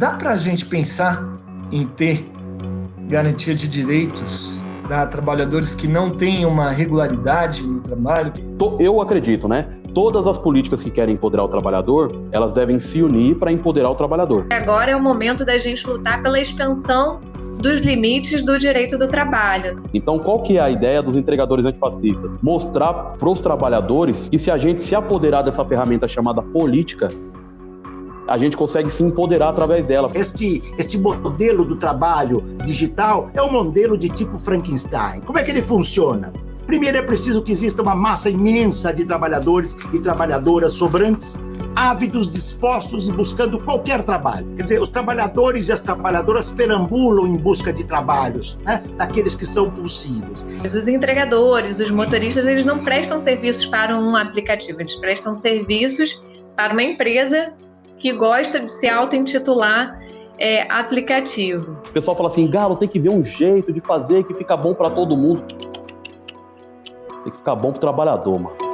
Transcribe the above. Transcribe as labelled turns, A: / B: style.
A: Dá para a gente pensar em ter garantia de direitos para trabalhadores que não têm uma regularidade no trabalho?
B: Eu acredito, né? Todas as políticas que querem empoderar o trabalhador, elas devem se unir para empoderar o trabalhador.
C: Agora é o momento da gente lutar pela expansão dos limites do direito do trabalho.
B: Então, qual que é a ideia dos entregadores antifascistas? Mostrar para os trabalhadores que se a gente se apoderar dessa ferramenta chamada política, a gente consegue se empoderar através dela.
D: Este, este modelo do trabalho digital é um modelo de tipo Frankenstein. Como é que ele funciona? Primeiro é preciso que exista uma massa imensa de trabalhadores e trabalhadoras sobrantes, ávidos, dispostos e buscando qualquer trabalho. Quer dizer, os trabalhadores e as trabalhadoras perambulam em busca de trabalhos, né? daqueles que são possíveis.
C: Os entregadores, os motoristas, eles não prestam serviços para um aplicativo, eles prestam serviços para uma empresa que gosta de se auto-intitular é, aplicativo.
B: O pessoal fala assim, Galo, tem que ver um jeito de fazer que fica bom para todo mundo. Tem que ficar bom pro trabalhador, mano.